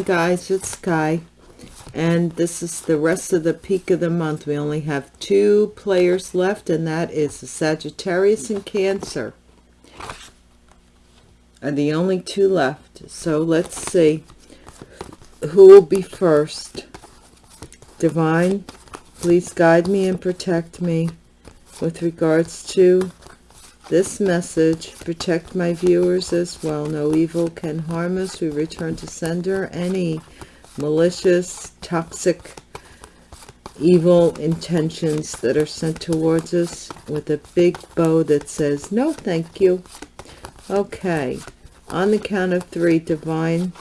Hi guys, it's Sky. And this is the rest of the peak of the month. We only have two players left, and that is the Sagittarius and Cancer. Are the only two left. So let's see who will be first. Divine, please guide me and protect me with regards to this message. Protect my viewers as well. No evil can harm us. We return to sender any malicious, toxic, evil intentions that are sent towards us with a big bow that says, no, thank you. Okay, on the count of three, Divine,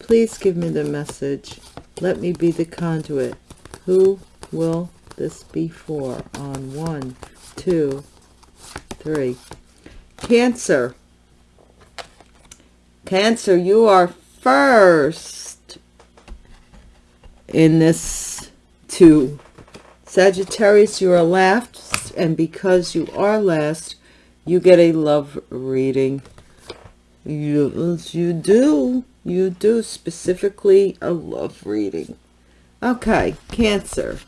please give me the message. Let me be the conduit. Who will this be for? On one, two, three. Cancer. Cancer, you are first in this two. Sagittarius, you are last, and because you are last, you get a love reading. You, you do. You do. Specifically, a love reading. Okay, Cancer.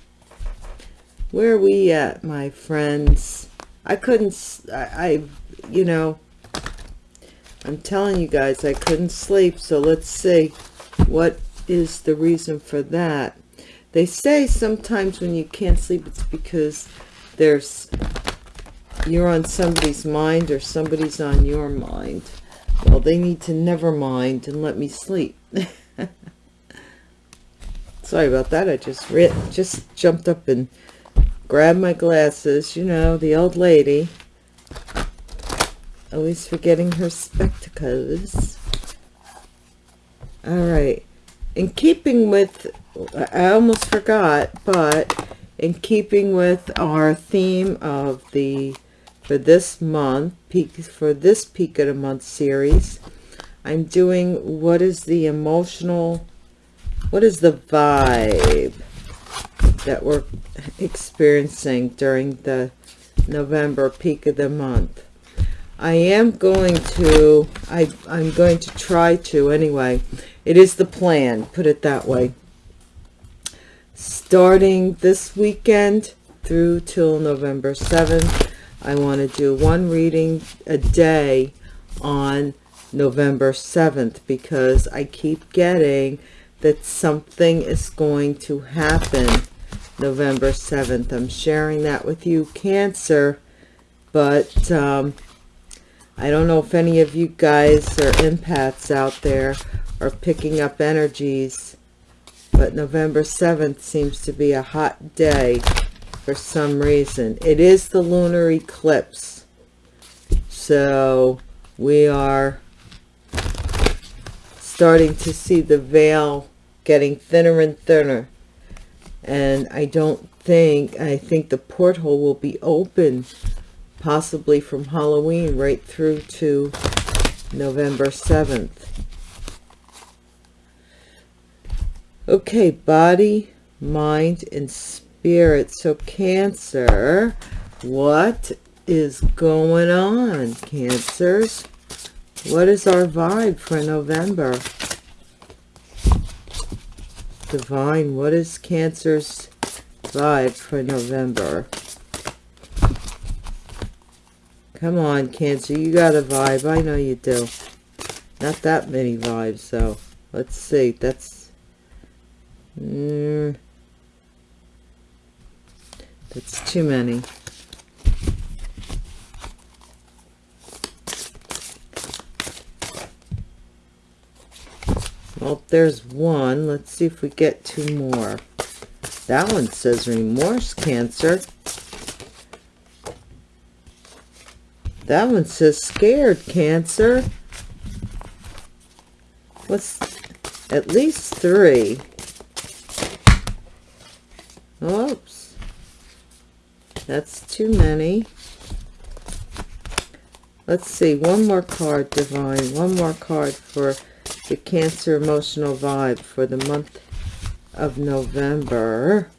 Where are we at, my friends? I couldn't, I, I, you know, I'm telling you guys, I couldn't sleep. So let's see what is the reason for that. They say sometimes when you can't sleep, it's because there's you're on somebody's mind or somebody's on your mind. Well, they need to never mind and let me sleep. Sorry about that. I just just jumped up and grabbed my glasses. You know, the old lady. Always forgetting her spectacles. All right in keeping with i almost forgot but in keeping with our theme of the for this month peak for this peak of the month series i'm doing what is the emotional what is the vibe that we're experiencing during the november peak of the month i am going to i i'm going to try to anyway it is the plan, put it that way. Starting this weekend through till November 7th, I want to do one reading a day on November 7th because I keep getting that something is going to happen November 7th. I'm sharing that with you, Cancer, but um, I don't know if any of you guys are empaths out there are picking up energies. But November 7th seems to be a hot day for some reason. It is the lunar eclipse. So we are starting to see the veil getting thinner and thinner. And I don't think, I think the porthole will be open possibly from Halloween right through to November 7th. Okay, body, mind, and spirit. So Cancer, what is going on, Cancers? What is our vibe for November? Divine, what is Cancer's vibe for November? Come on, Cancer, you got a vibe. I know you do. Not that many vibes, so Let's see. That's Mm, that's too many. Well, there's one. Let's see if we get two more. That one says remorse, Cancer. That one says scared, Cancer. What's at least three? Oops. That's too many. Let's see. One more card, Divine. One more card for the Cancer emotional vibe for the month of November.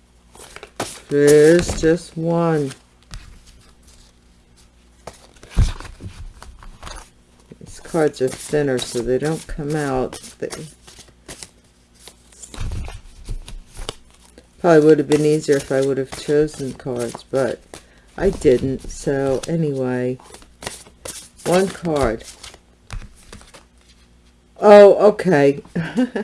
There's just one. These cards are thinner, so they don't come out. They probably would have been easier if I would have chosen cards, but I didn't. So anyway, one card. Oh, okay.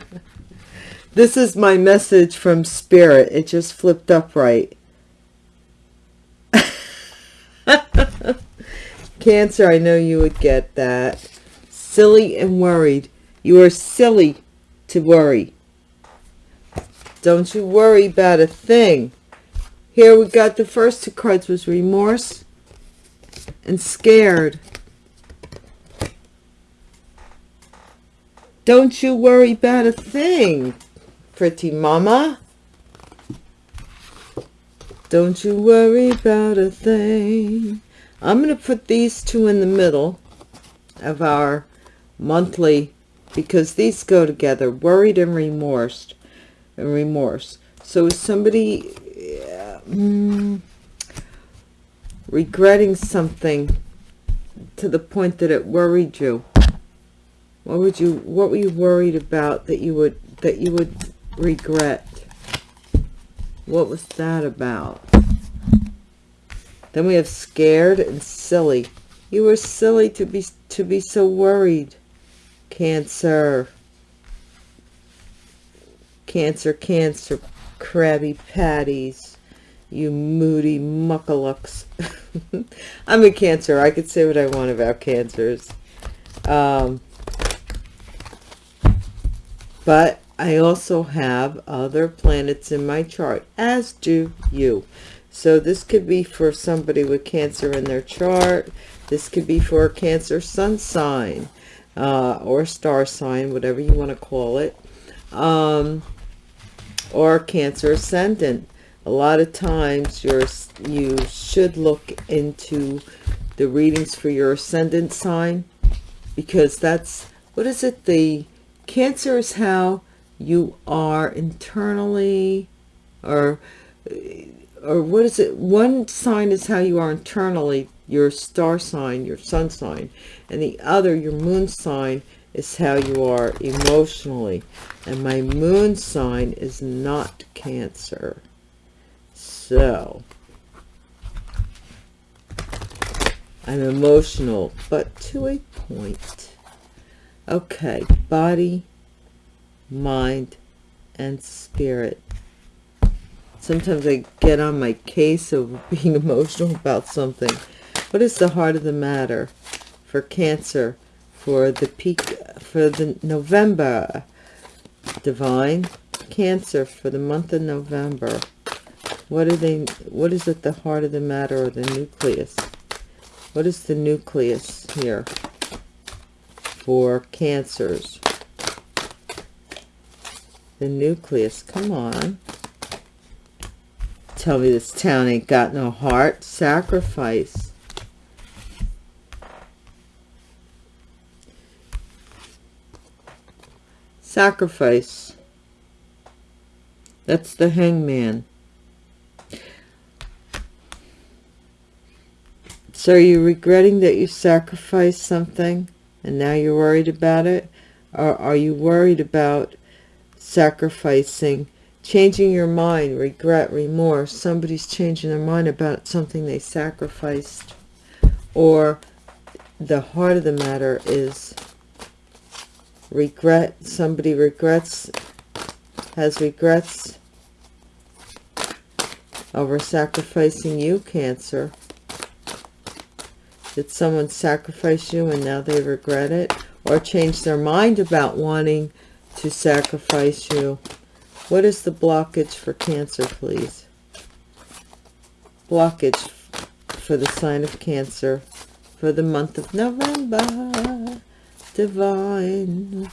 this is my message from Spirit. It just flipped up right. Cancer, I know you would get that. Silly and worried. You are silly to worry. Don't you worry about a thing. Here we got the first two cards was remorse and scared. Don't you worry about a thing, pretty mama. Don't you worry about a thing. I'm going to put these two in the middle of our monthly because these go together, worried and remorse. And remorse. So is somebody mm, regretting something to the point that it worried you? What would you what were you worried about that you would that you would regret? What was that about? Then we have scared and silly. You were silly to be to be so worried. Cancer. Cancer, cancer, crabby patties. You moody muckalucks. I'm a cancer. I could say what I want about cancers. Um, but I also have other planets in my chart, as do you. So this could be for somebody with Cancer in their chart. This could be for a Cancer sun sign uh, or star sign, whatever you want to call it. Um, or Cancer ascendant. A lot of times you're, you should look into the readings for your ascendant sign because that's, what is it? The Cancer is how you are internally or or what is it? One sign is how you are internally your star sign your sun sign and the other your moon sign is how you are emotionally. And my moon sign is not cancer. So i'm emotional but to a point okay body mind and spirit sometimes I get on my case of being emotional about something. What is the heart of the matter for Cancer for the peak for the November divine Cancer for the month of November? What are they? What is at the heart of the matter or the nucleus? What is the nucleus here for Cancers? The nucleus. Come on. Tell me this town ain't got no heart. Sacrifice. Sacrifice. That's the hangman. So are you regretting that you sacrificed something and now you're worried about it? Or are you worried about sacrificing changing your mind, regret, remorse. Somebody's changing their mind about something they sacrificed. Or the heart of the matter is regret. Somebody regrets, has regrets over sacrificing you, Cancer. Did someone sacrifice you and now they regret it? Or change their mind about wanting to sacrifice you? What is the blockage for Cancer, please? Blockage for the sign of Cancer for the month of November. Divine.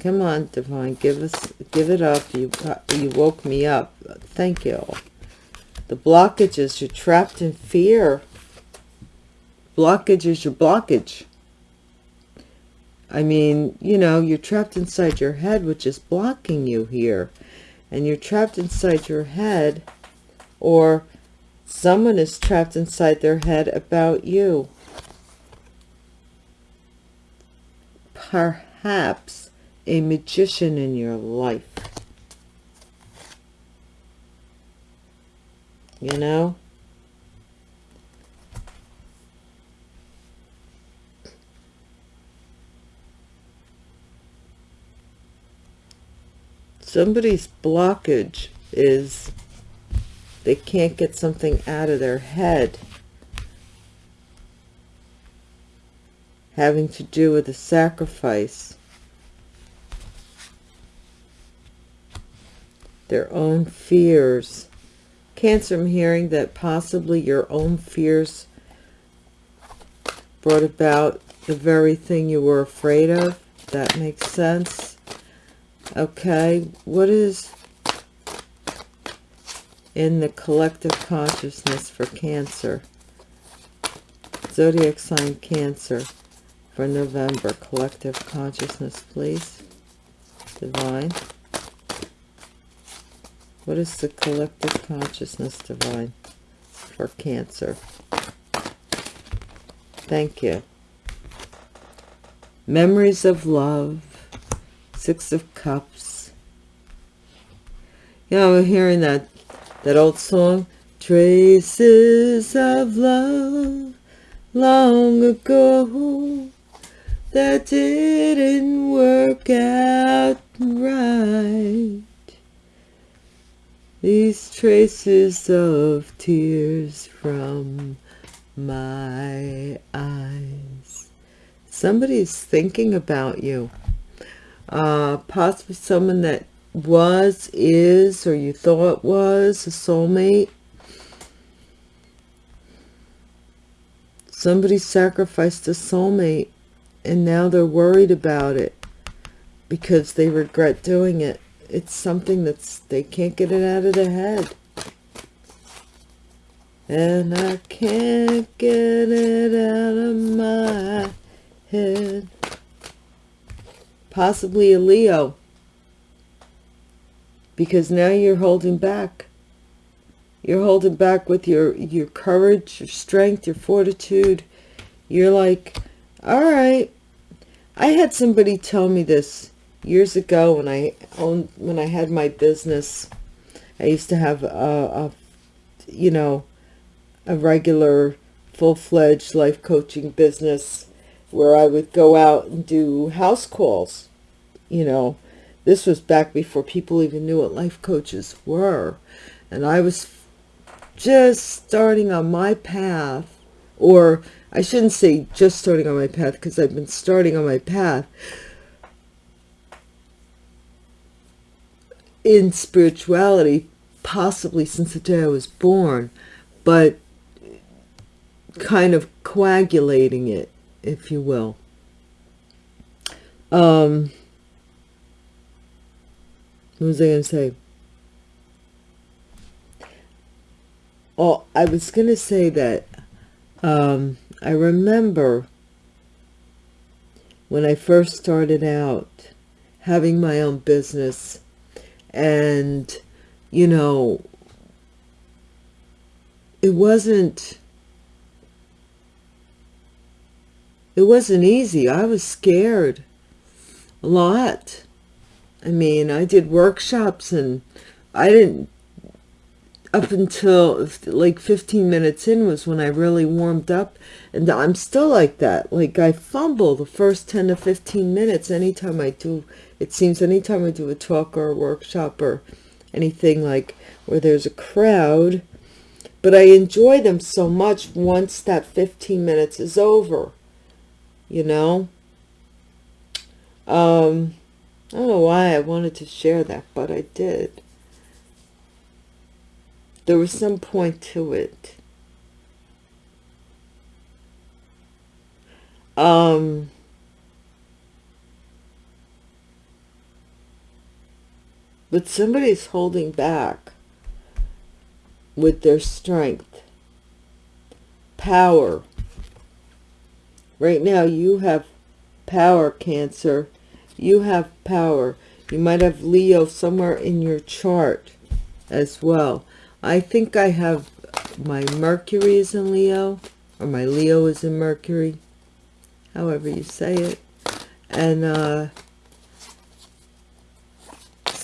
Come on, Divine, give us, give it up. You, you woke me up. Thank you. The blockages, you're trapped in fear. Blockage is your blockage. I mean, you know, you're trapped inside your head, which is blocking you here. And you're trapped inside your head, or someone is trapped inside their head about you. perhaps a magician in your life. You know? Somebody's blockage is they can't get something out of their head having to do with a sacrifice their own fears cancer i'm hearing that possibly your own fears brought about the very thing you were afraid of that makes sense okay what is in the collective consciousness for Cancer. Zodiac sign Cancer for November. Collective consciousness, please. Divine. What is the collective consciousness, Divine, for Cancer? Thank you. Memories of love. Six of Cups. Yeah, I'm hearing that that old song traces of love long ago that didn't work out right these traces of tears from my eyes somebody's thinking about you uh possibly someone that was, is, or you thought was a soulmate. Somebody sacrificed a soulmate and now they're worried about it because they regret doing it. It's something that's, they can't get it out of their head. And I can't get it out of my head. Possibly a Leo because now you're holding back. You're holding back with your, your courage, your strength, your fortitude. You're like, all right. I had somebody tell me this years ago when I owned, when I had my business. I used to have a, a you know, a regular full-fledged life coaching business where I would go out and do house calls, you know, this was back before people even knew what life coaches were. And I was just starting on my path, or I shouldn't say just starting on my path because I've been starting on my path in spirituality, possibly since the day I was born, but kind of coagulating it, if you will. Um, what was I going to say? Oh, I was going to say that um, I remember when I first started out having my own business and, you know, it wasn't, it wasn't easy. I was scared a lot I mean, I did workshops and I didn't, up until like 15 minutes in was when I really warmed up. And I'm still like that. Like I fumble the first 10 to 15 minutes anytime I do, it seems anytime I do a talk or a workshop or anything like where there's a crowd. But I enjoy them so much once that 15 minutes is over, you know? Um, I don't know why I wanted to share that, but I did. There was some point to it. Um, but somebody's holding back with their strength, power. Right now you have power, Cancer you have power. You might have Leo somewhere in your chart as well. I think I have my Mercury is in Leo, or my Leo is in Mercury, however you say it. and uh,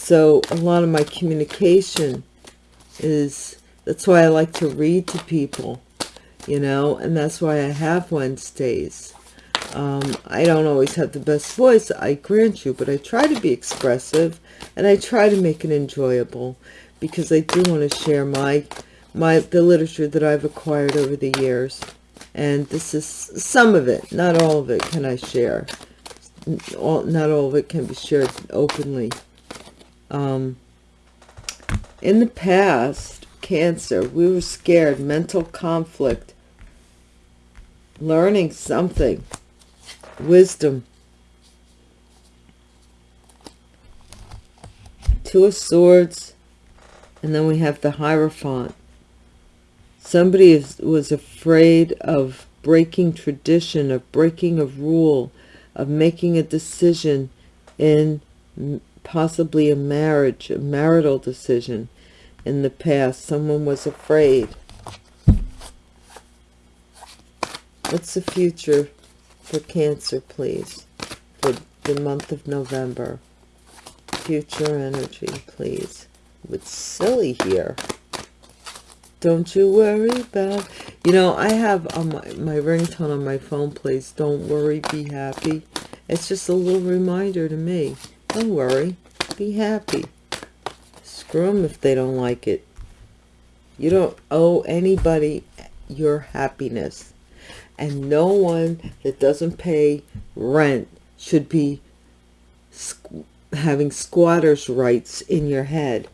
so a lot of my communication is that's why I like to read to people you know and that's why I have Wednesdays. Um, I don't always have the best voice I grant you but I try to be expressive and I try to make it enjoyable because I do want to share my my the literature that I've acquired over the years and this is some of it not all of it can I share. All, not all of it can be shared openly um, in the past cancer we were scared mental conflict learning something wisdom. Two of swords and then we have the hierophant. Somebody is, was afraid of breaking tradition of breaking a rule of making a decision in possibly a marriage a marital decision in the past. Someone was afraid. What's the future for cancer please? For the month of november. Future energy please. It's silly here. Don't you worry about you know i have on my, my ringtone on my phone plays don't worry be happy. It's just a little reminder to me don't worry. Be happy. Screw them if they don't like it. You don't owe anybody your happiness. And no one that doesn't pay rent should be squ having squatters rights in your head.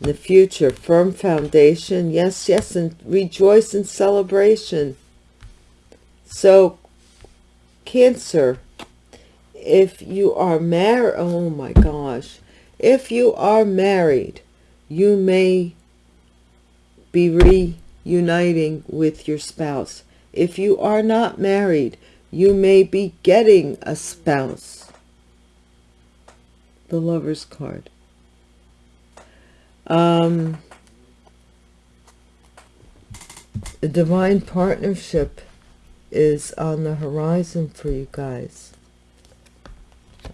In the future firm foundation. Yes yes and rejoice in celebration. So cancer if you are married oh my gosh if you are married you may be reuniting with your spouse. If you are not married you may be getting a spouse. The lover's card. Um the divine partnership is on the horizon for you guys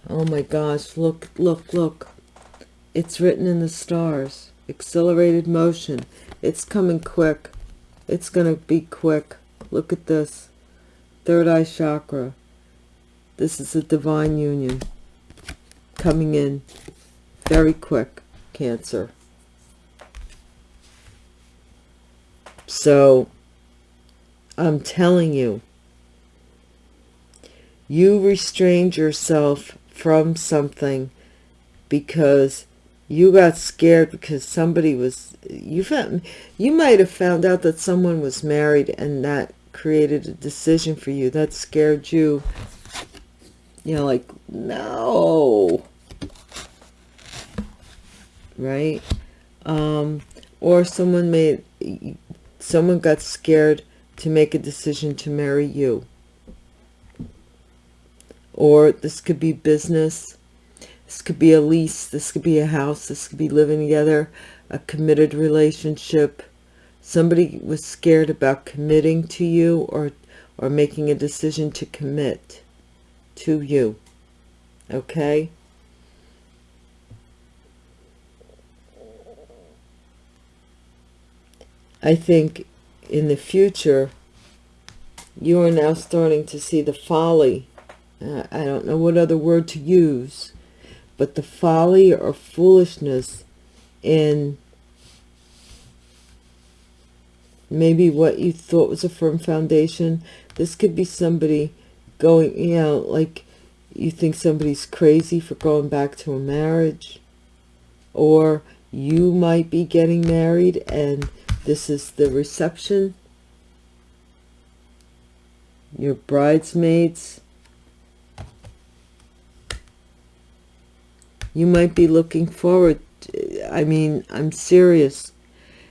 oh my gosh look look look. It's written in the stars. Accelerated motion. It's coming quick. It's gonna be quick. Look at this. Third eye chakra. This is a divine union coming in very quick cancer. So i'm telling you you restrained yourself from something because you got scared because somebody was you found you might have found out that someone was married and that created a decision for you that scared you. You know like no. Right? Um or someone made someone got scared to make a decision to marry you or this could be business this could be a lease this could be a house this could be living together a committed relationship. Somebody was scared about committing to you or or making a decision to commit to you okay? I think in the future you are now starting to see the folly I don't know what other word to use, but the folly or foolishness in maybe what you thought was a firm foundation. This could be somebody going, you know, like you think somebody's crazy for going back to a marriage, or you might be getting married and this is the reception. Your bridesmaids you might be looking forward to, i mean i'm serious.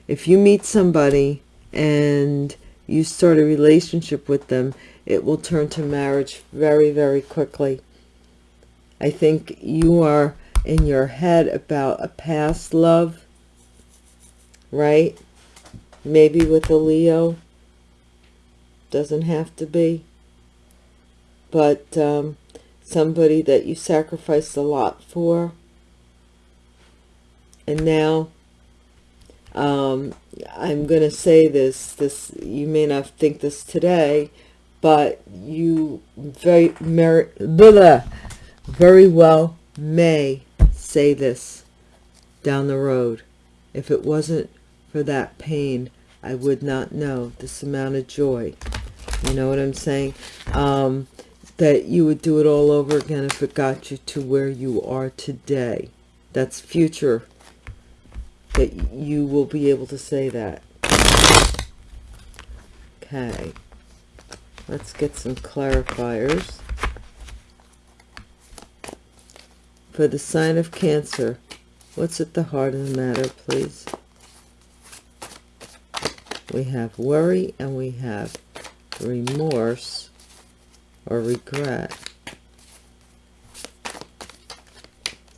If you meet somebody and you start a relationship with them it will turn to marriage very very quickly. I think you are in your head about a past love right? Maybe with a leo. Doesn't have to be. But um, somebody that you sacrificed a lot for. And now um, I'm going to say this this you may not think this today but you very mer blah, very well may say this down the road. If it wasn't for that pain I would not know this amount of joy. You know what I'm saying? Um, that you would do it all over again if it got you to where you are today that's future that you will be able to say that. Okay. Let's get some clarifiers. For the sign of Cancer, what's at the heart of the matter, please? We have worry and we have remorse or regret.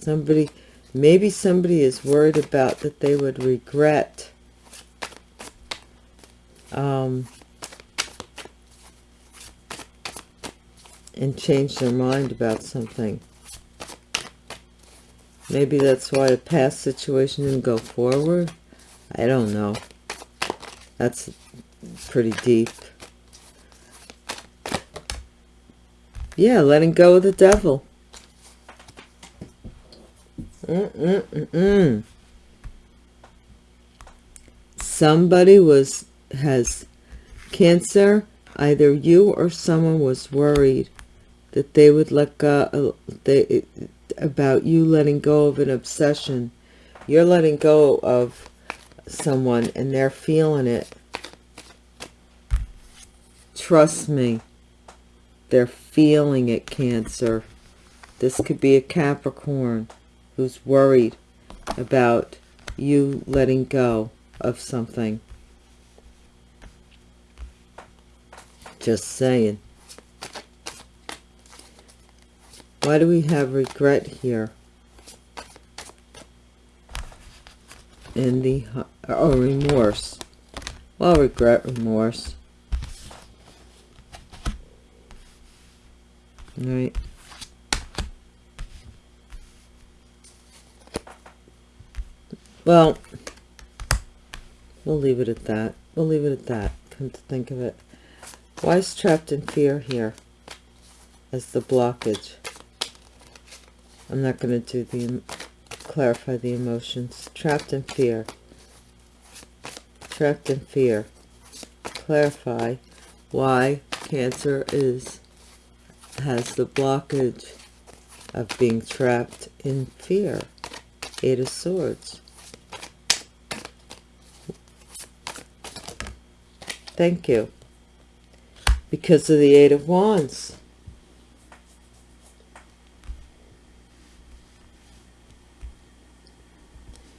Somebody maybe somebody is worried about that they would regret um, and change their mind about something. Maybe that's why a past situation didn't go forward. I don't know. That's pretty deep. Yeah, letting go of the devil. Mm -mm -mm Somebody was has cancer. Either you or someone was worried that they would let go. They about you letting go of an obsession. You're letting go of someone and they're feeling it. Trust me. They're feeling it, Cancer. This could be a Capricorn who's worried about you letting go of something. Just saying. Why do we have regret here? In the, oh, remorse. Well, regret, remorse. Right. Well, we'll leave it at that. We'll leave it at that, come to think of it. Why is trapped in fear here as the blockage? I'm not going to do the, clarify the emotions. Trapped in fear. Trapped in fear. Clarify why Cancer is, has the blockage of being trapped in fear. Eight of Swords. Thank you. Because of the Eight of Wands.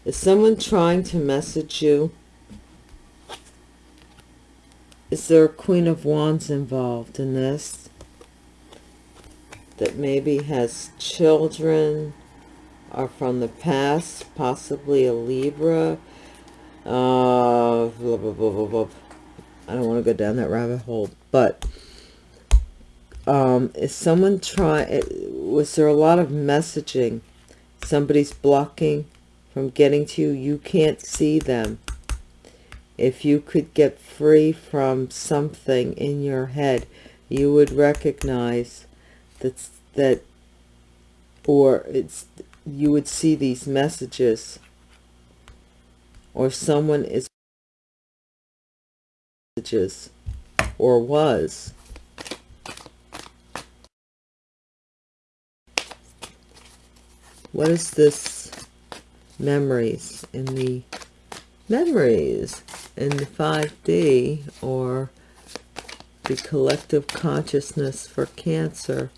Is someone trying to message you? Is there a Queen of Wands involved in this? That maybe has children are from the past, possibly a Libra. Uh, blah, blah, blah, I don't want to go down that rabbit hole, but um, is someone trying, was there a lot of messaging? Somebody's blocking from getting to you. You can't see them. If you could get free from something in your head, you would recognize that, that or it's, you would see these messages or someone is messages or was. What is this memories in the memories in the 5D or the collective consciousness for Cancer?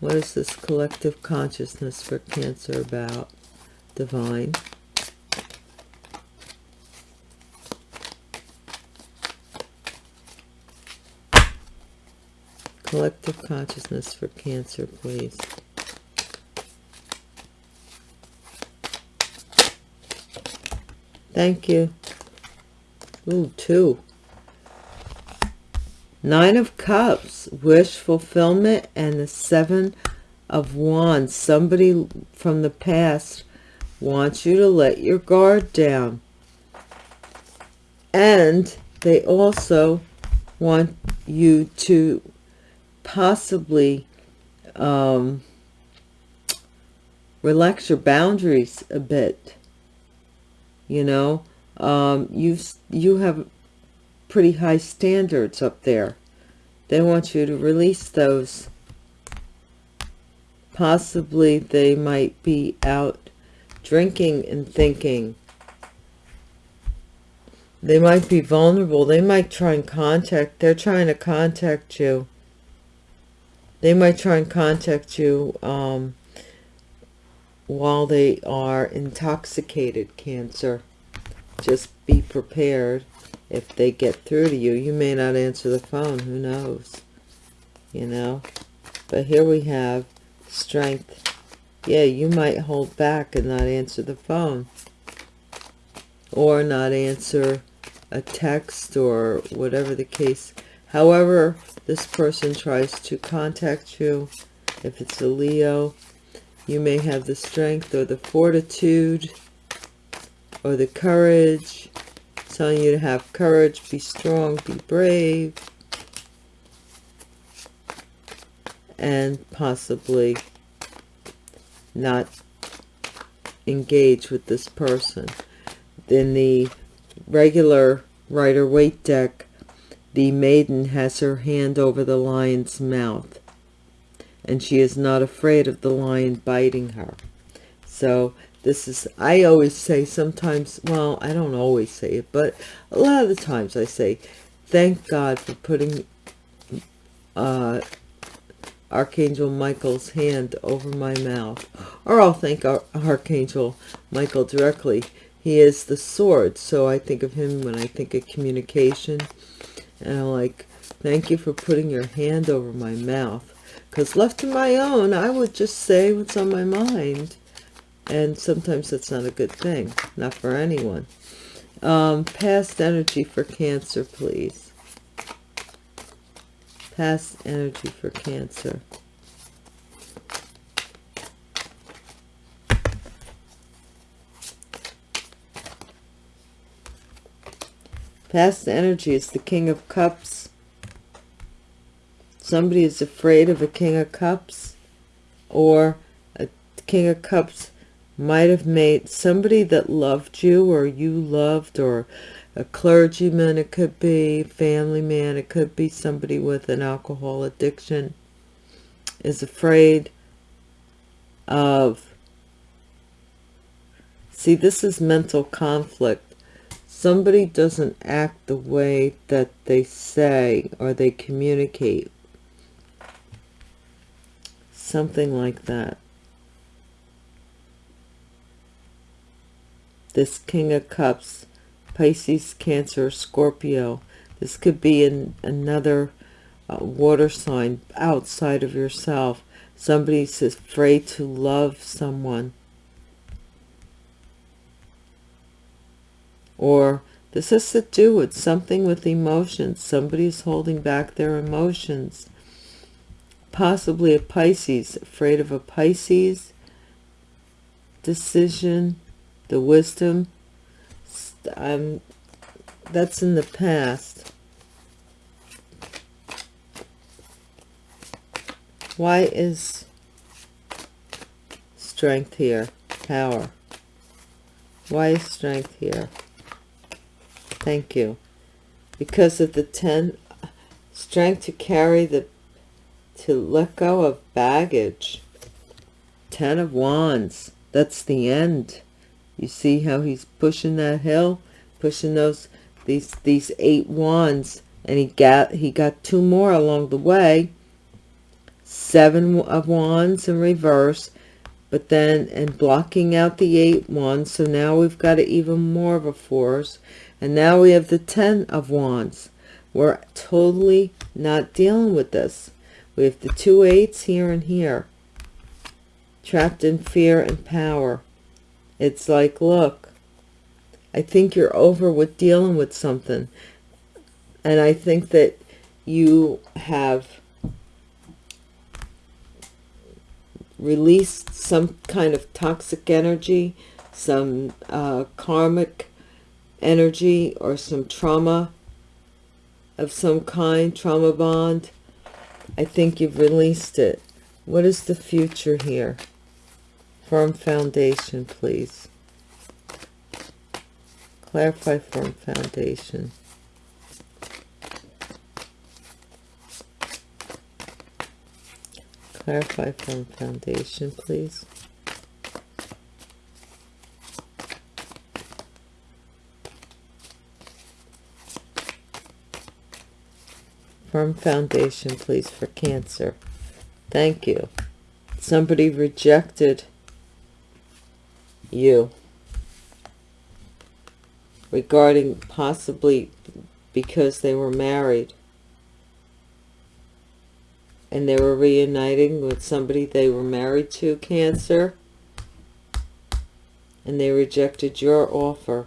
What is this collective consciousness for Cancer about? Divine. collective consciousness for Cancer, please. Thank you. Ooh, two. Nine of Cups, wish fulfillment, and the Seven of Wands. Somebody from the past wants you to let your guard down. And they also want you to possibly um, relax your boundaries a bit. You know, um, you've, you have pretty high standards up there. They want you to release those. Possibly they might be out drinking and thinking. They might be vulnerable. They might try and contact. They're trying to contact you. They might try and contact you um, while they are intoxicated, Cancer. Just be prepared if they get through to you. You may not answer the phone. Who knows? You know? But here we have strength. Yeah, you might hold back and not answer the phone. Or not answer a text or whatever the case. However, this person tries to contact you. If it's a Leo, you may have the strength or the fortitude or the courage telling you to have courage be strong be brave and possibly not engage with this person in the regular rider waite deck the maiden has her hand over the lion's mouth and she is not afraid of the lion biting her. So this is, I always say sometimes, well, I don't always say it, but a lot of the times I say, thank God for putting uh, Archangel Michael's hand over my mouth. Or I'll thank Ar Archangel Michael directly. He is the sword, so I think of him when I think of communication. And I'm like, thank you for putting your hand over my mouth because left to my own, I would just say what's on my mind. And sometimes that's not a good thing. Not for anyone. Um, past energy for Cancer, please. Past energy for Cancer. Past energy is the King of Cups somebody is afraid of a king of cups or a king of cups might have made somebody that loved you or you loved or a clergyman it could be family man it could be somebody with an alcohol addiction is afraid of see this is mental conflict. Somebody doesn't act the way that they say or they communicate. Something like that this king of cups pisces cancer scorpio. This could be in another uh, water sign outside of yourself. Somebody's afraid to love someone. Or this has to do with something with emotions. Somebody's holding back their emotions. Possibly a Pisces, afraid of a Pisces decision, the wisdom. Um, that's in the past. Why is strength here? Power. Why is strength here? Thank you. Because of the 10, strength to carry the to let go of baggage. Ten of Wands. That's the end. You see how he's pushing that hill? Pushing those, these, these eight wands. And he got, he got two more along the way. Seven of Wands in reverse. But then, and blocking out the eight wands. So now we've got even more of a force. And now we have the ten of wands. We're totally not dealing with this. We have the two eights here and here. Trapped in fear and power. It's like, look, I think you're over with dealing with something. And I think that you have released some kind of toxic energy, some uh, karmic energy, or some trauma of some kind, trauma bond. I think you've released it. What is the future here? Firm foundation, please. Clarify firm foundation. Clarify firm foundation, please. Firm foundation, please, for Cancer. Thank you. Somebody rejected you regarding possibly because they were married and they were reuniting with somebody they were married to, Cancer, and they rejected your offer.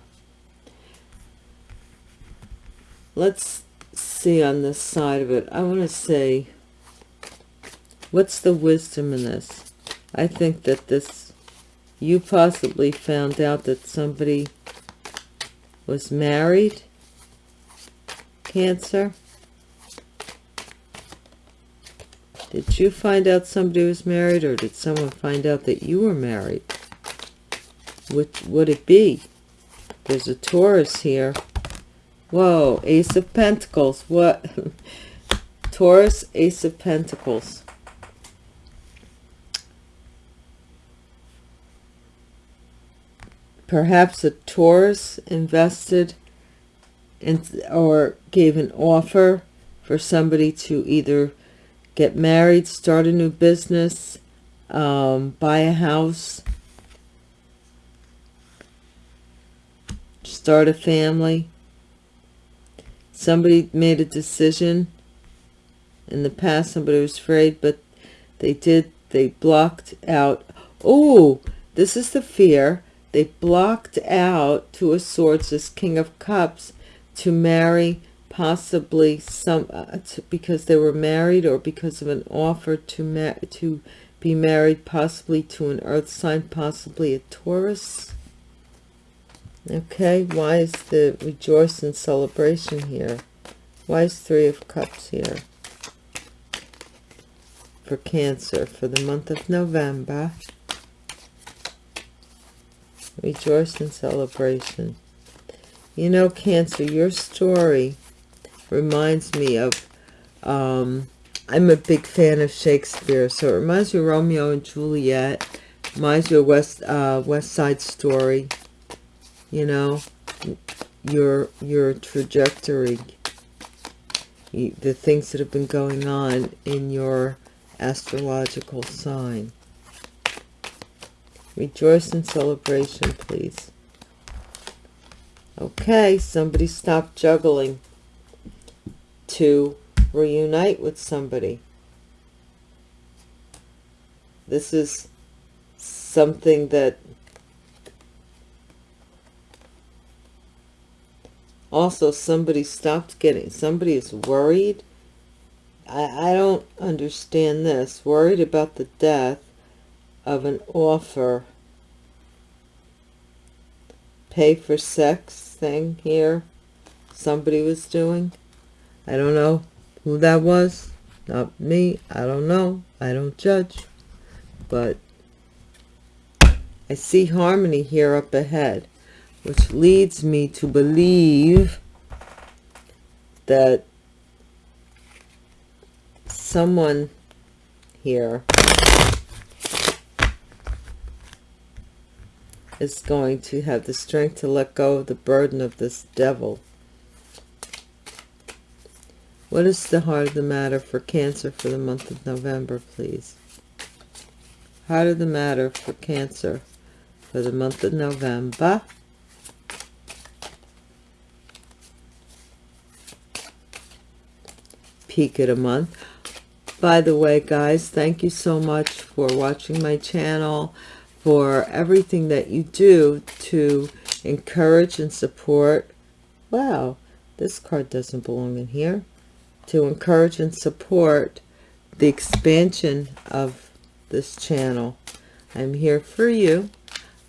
Let's see on this side of it. I want to say, what's the wisdom in this? I think that this, you possibly found out that somebody was married, Cancer, Did you find out somebody was married or did someone find out that you were married? What would it be? There's a Taurus here. Whoa, Ace of Pentacles. What? Taurus, Ace of Pentacles. Perhaps a Taurus invested in, or gave an offer for somebody to either get married, start a new business, um, buy a house, start a family. Somebody made a decision in the past, somebody was afraid, but they did, they blocked out. Oh, this is the fear. They blocked out Two of Swords, this King of Cups, to marry possibly some uh, to, because they were married or because of an offer to to be married possibly to an earth sign possibly a taurus. Okay why is the rejoice and celebration here? Why is three of cups here? For cancer for the month of november rejoice and celebration you know cancer your story reminds me of um, I'm a big fan of Shakespeare, so it reminds me of Romeo and Juliet, reminds me of West uh, West Side Story. You know, your your trajectory, the things that have been going on in your astrological sign. Rejoice in celebration, please. Okay, somebody stop juggling to reunite with somebody. This is something that also somebody stopped getting, somebody is worried. I, I don't understand this. Worried about the death of an offer. Pay for sex thing here somebody was doing. I don't know who that was. Not me. I don't know. I don't judge. But I see harmony here up ahead, which leads me to believe that someone here is going to have the strength to let go of the burden of this devil what is the heart of the matter for Cancer for the month of November, please? Heart of the matter for Cancer for the month of November. Peak of the month. By the way, guys, thank you so much for watching my channel, for everything that you do to encourage and support. Wow, this card doesn't belong in here to encourage and support the expansion of this channel. I'm here for you.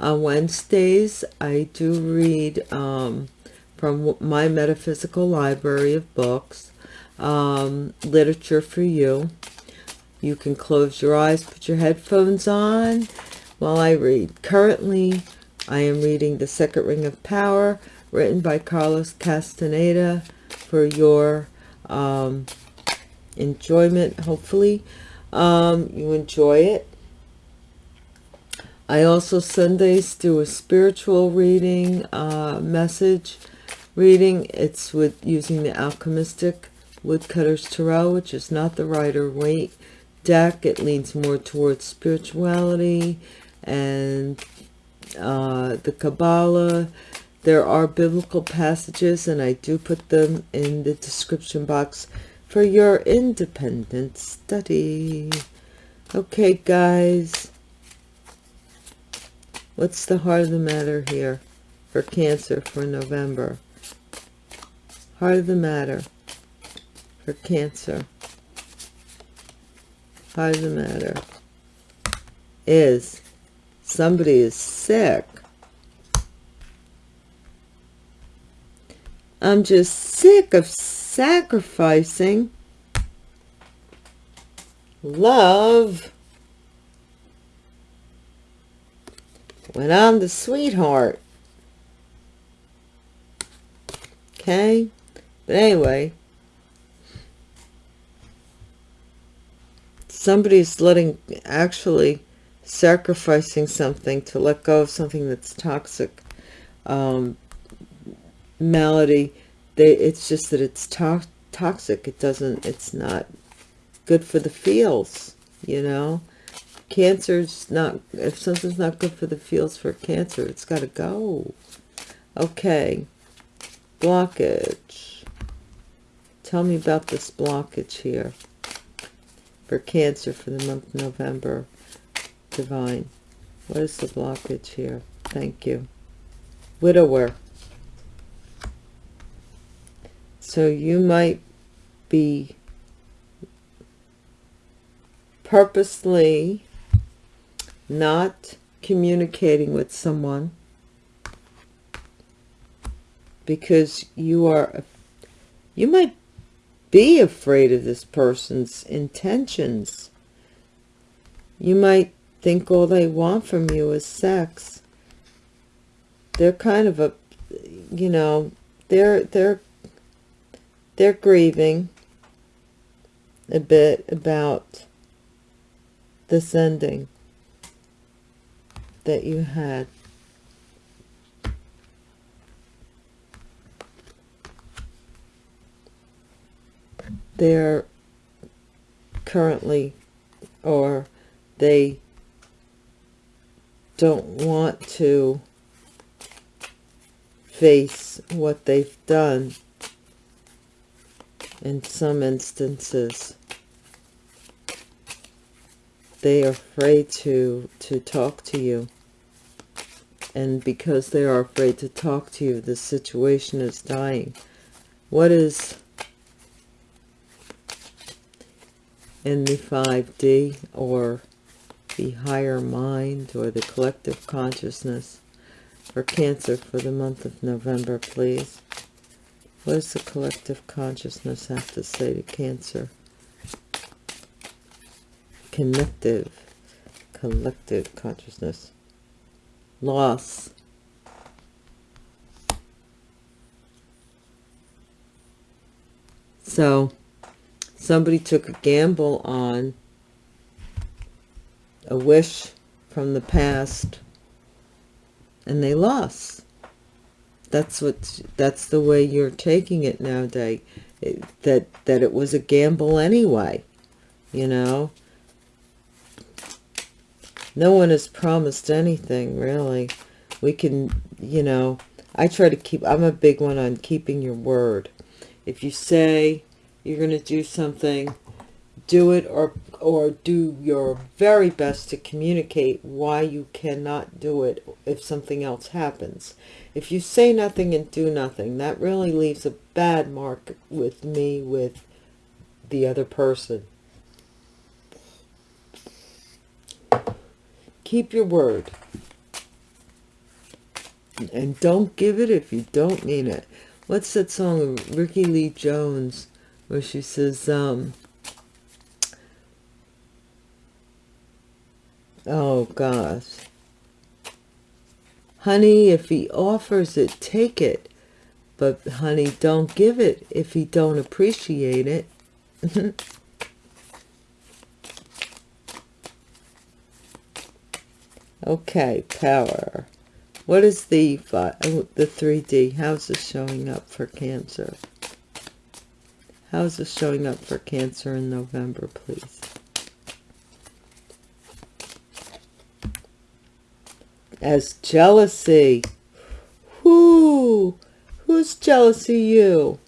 On Wednesdays, I do read um, from my metaphysical library of books, um, literature for you. You can close your eyes, put your headphones on while I read. Currently, I am reading The Second Ring of Power, written by Carlos Castaneda for your um, enjoyment, hopefully. Um, you enjoy it. I also Sundays do a spiritual reading uh, message reading. It's with using the Alchemistic Woodcutter's Tarot, which is not the Rider-Waite deck. It leans more towards spirituality and uh, the Kabbalah. There are biblical passages, and I do put them in the description box for your independent study. Okay, guys. What's the heart of the matter here for Cancer for November? Heart of the matter for Cancer. Heart of the matter is somebody is sick. I'm just sick of sacrificing love when I'm the sweetheart. Okay? But anyway, somebody's letting, actually sacrificing something to let go of something that's toxic. Um, malady, they, it's just that it's to toxic. It doesn't, it's not good for the feels, you know. Cancer's not, if something's not good for the feels for cancer, it's got to go. Okay. Blockage. Tell me about this blockage here for Cancer for the month of November. Divine. What is the blockage here? Thank you. Widower. So you might be purposely not communicating with someone because you are you might be afraid of this person's intentions you might think all they want from you is sex they're kind of a you know they're they're they're grieving a bit about this ending that you had. They're currently, or they don't want to face what they've done in some instances. They are afraid to to talk to you. And because they are afraid to talk to you the situation is dying. What is in the 5d or the higher mind or the collective consciousness for cancer for the month of november please what does the collective consciousness have to say to cancer connective, collective consciousness. Loss. So, somebody took a gamble on a wish from the past and they lost. That's what, that's the way you're taking it nowadays. It, that, that it was a gamble anyway, you know no one has promised anything really we can you know i try to keep i'm a big one on keeping your word if you say you're going to do something do it or or do your very best to communicate why you cannot do it if something else happens if you say nothing and do nothing that really leaves a bad mark with me with the other person. Keep your word. And don't give it if you don't mean it. What's that song of Rickie Lee Jones where she says, um, oh gosh. Honey, if he offers it, take it. But honey, don't give it if he don't appreciate it. okay, power. What is the oh, the 3D? How's this showing up for Cancer? How's this showing up for Cancer in November, please? As jealousy. Whoo! Who's jealous of you?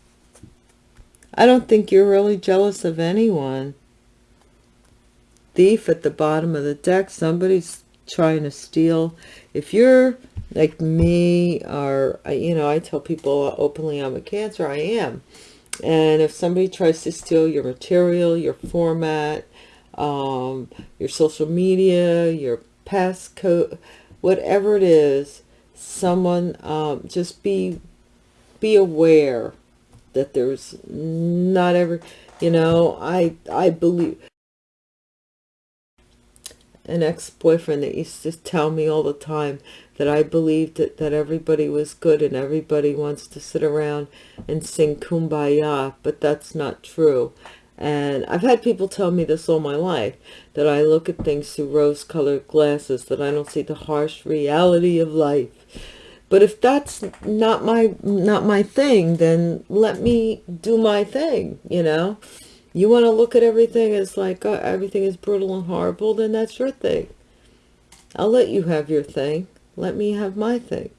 I don't think you're really jealous of anyone. Thief at the bottom of the deck. Somebody's trying to steal. If you're like me or, you know, I tell people openly I'm a Cancer. I am. And if somebody tries to steal your material, your format, um, your social media, your passcode, whatever it is, someone, um, just be be aware that there's not ever, you know, I, I believe an ex-boyfriend that used to tell me all the time that I believed that, that everybody was good and everybody wants to sit around and sing kumbaya, but that's not true. And I've had people tell me this all my life, that I look at things through rose-colored glasses, that I don't see the harsh reality of life. But if that's not my not my thing then let me do my thing you know? You want to look at everything as like uh, everything is brutal and horrible then that's your thing. I'll let you have your thing. Let me have my thing.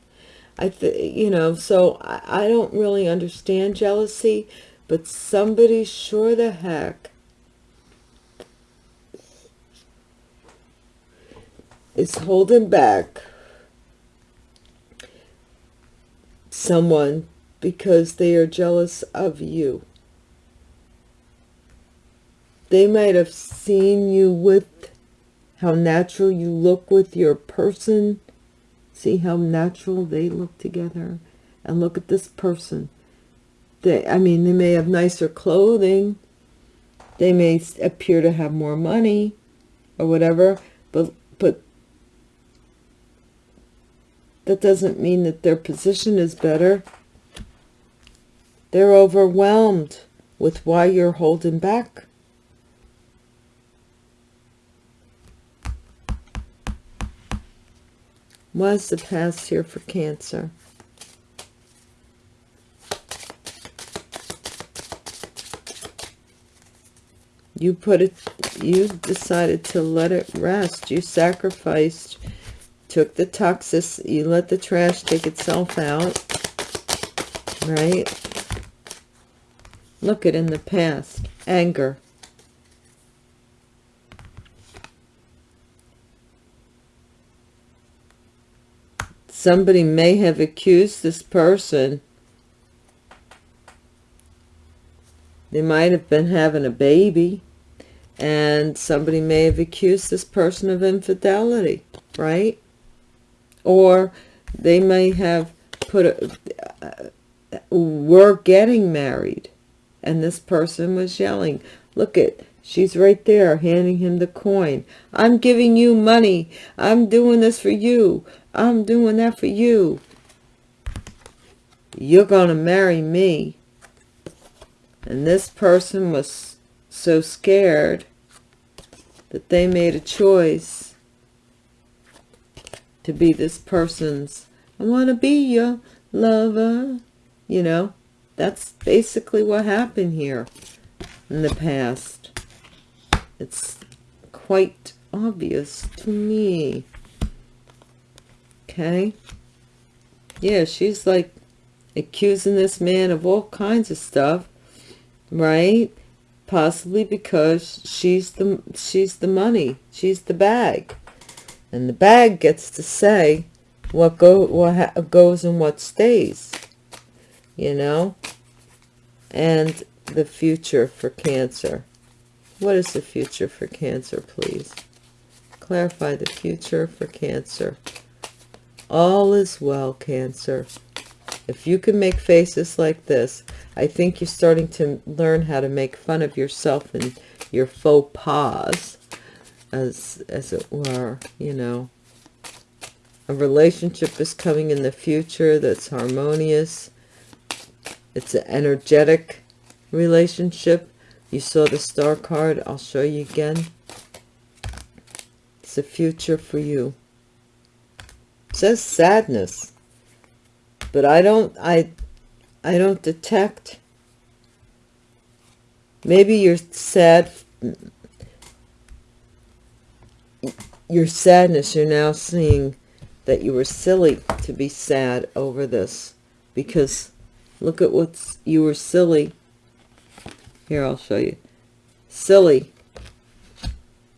I th you know so I, I don't really understand jealousy but somebody sure the heck is holding back someone because they are jealous of you. They might have seen you with how natural you look with your person. See how natural they look together. And look at this person. They, I mean, they may have nicer clothing. They may appear to have more money or whatever. But, but that doesn't mean that their position is better. They're overwhelmed with why you're holding back. What's the past here for Cancer? You put it, you decided to let it rest. You sacrificed took the toxicity, you let the trash take itself out, right? Look at in the past, anger. Somebody may have accused this person. They might have been having a baby and somebody may have accused this person of infidelity, right? or they may have put a, uh, we're getting married and this person was yelling look at she's right there handing him the coin. I'm giving you money. I'm doing this for you. I'm doing that for you. You're gonna marry me. And this person was so scared that they made a choice to be this person's I want to be your lover you know? That's basically what happened here in the past. It's quite obvious to me. Okay? Yeah she's like accusing this man of all kinds of stuff right possibly because she's the she's the money she's the bag and the bag gets to say what go what goes and what stays you know and the future for Cancer? What is the future for Cancer, please? Clarify the future for Cancer. All is well, Cancer. If you can make faces like this, I think you're starting to learn how to make fun of yourself and your faux pas, as, as it were, you know. A relationship is coming in the future that's harmonious. It's an energetic relationship. You saw the star card. I'll show you again. It's a future for you. It says sadness. But I don't I I don't detect maybe you're sad your sadness you're now seeing that you were silly to be sad over this because look at what's you were silly here, I'll show you. Silly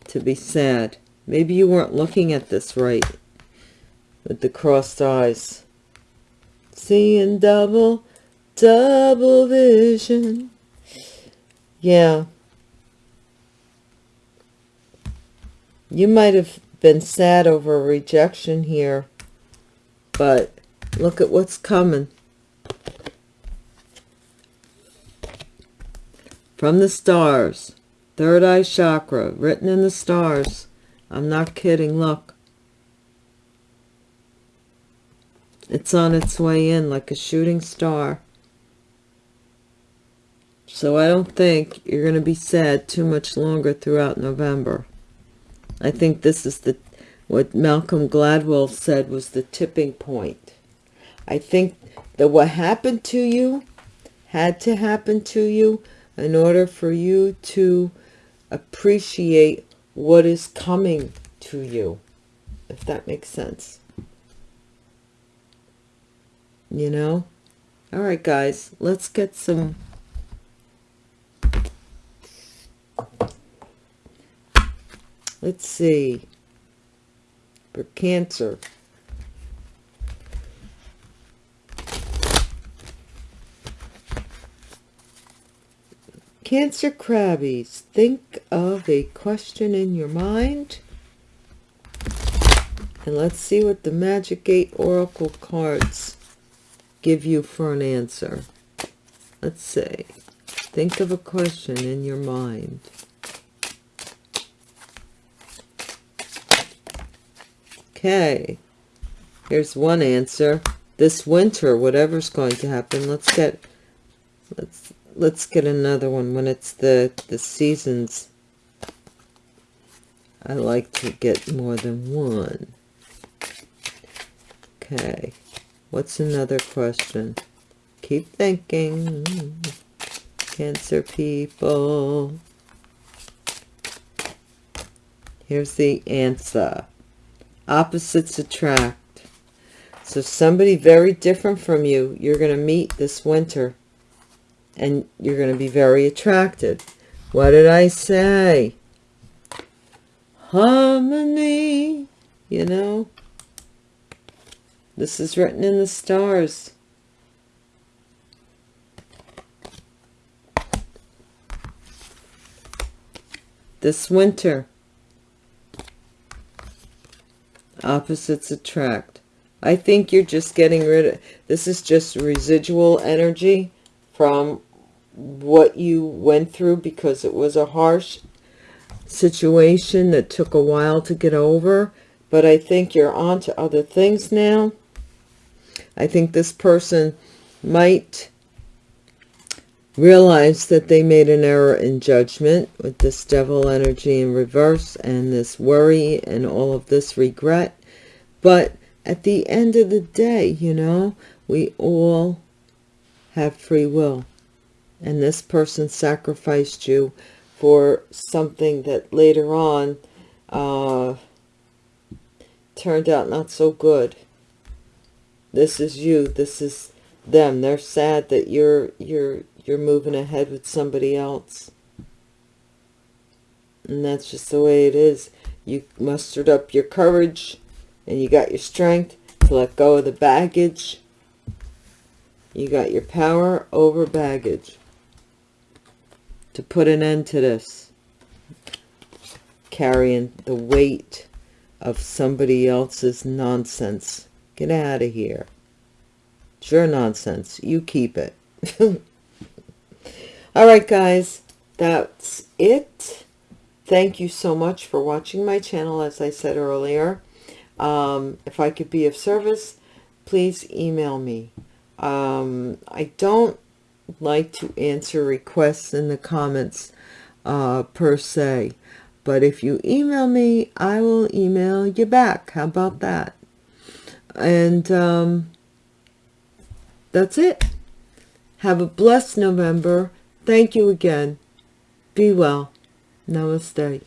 to be sad. Maybe you weren't looking at this right with the crossed eyes. Seeing double, double vision. Yeah. You might have been sad over a rejection here, but look at what's coming. from the stars third eye chakra written in the stars i'm not kidding look it's on its way in like a shooting star. So i don't think you're going to be sad too much longer throughout november. I think this is the what malcolm gladwell said was the tipping point. I think that what happened to you had to happen to you in order for you to appreciate what is coming to you, if that makes sense. You know? All right, guys, let's get some... Let's see. For Cancer. Cancer Crabbies, think of a question in your mind. And let's see what the Magic 8 Oracle cards give you for an answer. Let's see. Think of a question in your mind. Okay. Here's one answer. This winter, whatever's going to happen, let's get let's let's get another one when it's the the seasons I like to get more than one okay what's another question keep thinking cancer people here's the answer opposites attract so somebody very different from you you're going to meet this winter and you're going to be very attracted. What did I say? Harmony, you know. This is written in the stars. This winter, opposites attract. I think you're just getting rid of, this is just residual energy from what you went through because it was a harsh situation that took a while to get over. But I think you're on to other things now. I think this person might realize that they made an error in judgment with this devil energy in reverse and this worry and all of this regret. But at the end of the day, you know, we all have free will and this person sacrificed you for something that later on uh, turned out not so good. This is you. This is them. They're sad that you're you're you're moving ahead with somebody else. And that's just the way it is. You mustered up your courage and you got your strength to let go of the baggage. You got your power over baggage. to put an end to this. Carrying the weight of somebody else's nonsense. Get out of here. It's your nonsense. You keep it. All right, guys. That's it. Thank you so much for watching my channel, as I said earlier. Um, if I could be of service, please email me. Um, I don't like to answer requests in the comments uh, per se. But if you email me, I will email you back. How about that? And um, that's it. Have a blessed November. Thank you again. Be well. Namaste.